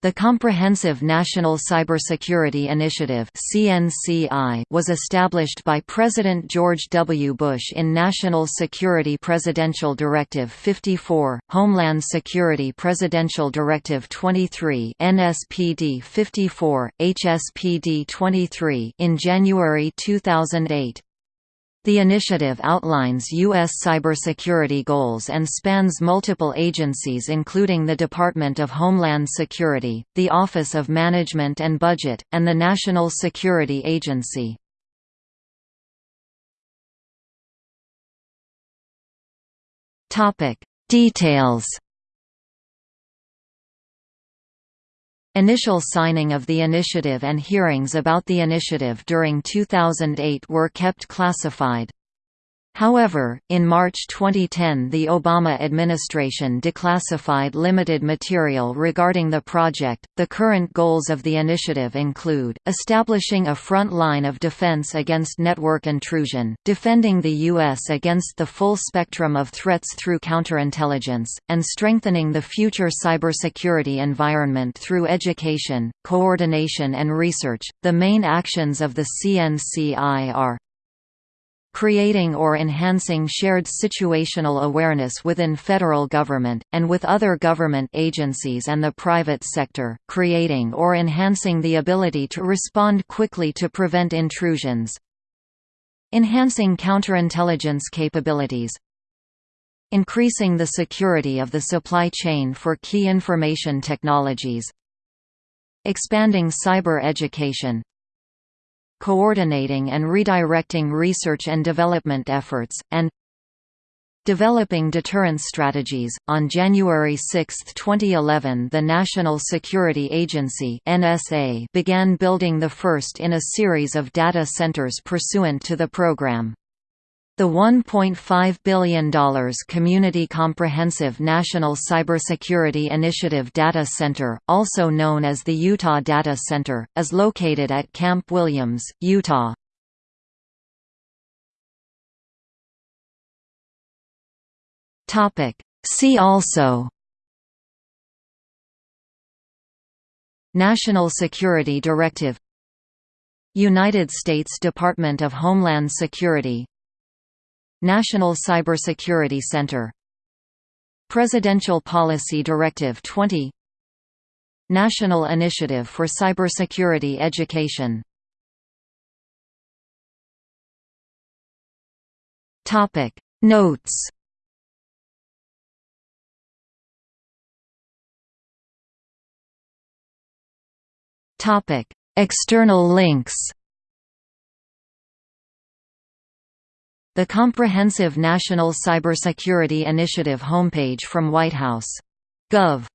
The Comprehensive National Cybersecurity Initiative was established by President George W. Bush in National Security Presidential Directive 54, Homeland Security Presidential Directive 23 NSPD 54, HSPD 23 in January 2008. The initiative outlines U.S. cybersecurity goals and spans multiple agencies including the Department of Homeland Security, the Office of Management and Budget, and the National Security Agency. Details Initial signing of the initiative and hearings about the initiative during 2008 were kept classified. However, in March 2010 the Obama administration declassified limited material regarding the project. The current goals of the initiative include establishing a front line of defense against network intrusion, defending the U.S. against the full spectrum of threats through counterintelligence, and strengthening the future cybersecurity environment through education, coordination, and research. The main actions of the CNCI are creating or enhancing shared situational awareness within federal government, and with other government agencies and the private sector, creating or enhancing the ability to respond quickly to prevent intrusions. Enhancing counterintelligence capabilities. Increasing the security of the supply chain for key information technologies. Expanding cyber education coordinating and redirecting research and development efforts, and developing deterrence strategies. On January 6, 2011, the National Security Agency (NSA) began building the first in a series of data centers pursuant to the program. The $1.5 billion Community Comprehensive National Cybersecurity Initiative Data Center, also known as the Utah Data Center, is located at Camp Williams, Utah. See also National Security Directive United States Department of Homeland Security National Cybersecurity Center. Presidential Policy Directive 20 National Initiative for Cybersecurity Education. Topic. Notes. Topic. External links The Comprehensive National Cybersecurity Initiative homepage from White House. Gov.